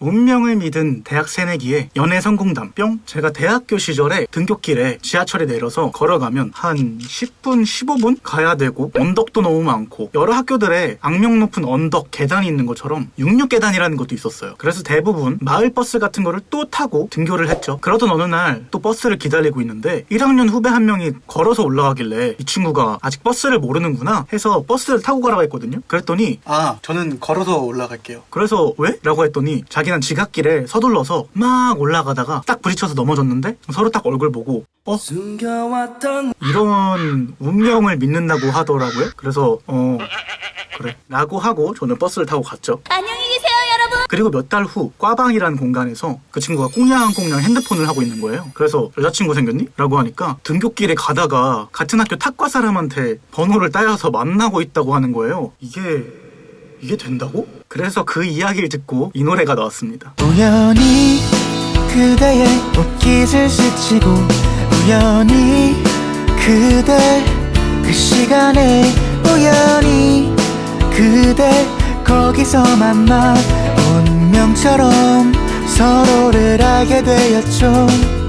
운명을 믿은 대학 새내기의 연애 성공담 뿅 제가 대학교 시절에 등굣길에 지하철에 내려서 걸어가면 한 10분 15분 가야 되고 언덕도 너무 많고 여러 학교들의 악명 높은 언덕 계단이 있는 것처럼 66계단이라는 것도 있었어요 그래서 대부분 마을 버스 같은 거를 또 타고 등교를 했죠 그러던 어느 날 또 버스를 기다리고 있는데 1학년 후배 한 명이 걸어서 올라가길래 이 친구가 아직 버스를 모르는구나 해서 버스를 타고 가라고 했거든요 그랬더니 아, 저는 걸어서 올라갈게요. 그래서 왜? 라고 했더니 자기 는 지각길에 서둘러서 막 올라가다가 딱 부딪혀서 넘어졌는데 서로 딱 얼굴 보고 어? 숨겨왔던 이런 운명을 믿는다고 하더라고요. 그래서 어 그래 라고 하고 저는 버스를 타고 갔죠. 안녕히 계세요, 여러분. 그리고 몇 달 후 꽈방이라는 공간에서 그 친구가 꽁냥꽁냥 핸드폰을 하고 있는 거예요. 그래서 여자친구 생겼니? 라고 하니까 등교길에 가다가 같은 학교 탁과 사람한테 번호를 따여서 만나고 있다고 하는 거예요. 이게 이게 된다고? 그래서 그 이야기를 듣고 이 노래가 나왔습니다. 우연히 그대의 옷깃을 스치고 우연히 그대 그 시간에 우연히 그대 거기서 만나 운명처럼 서로를 알게 되었죠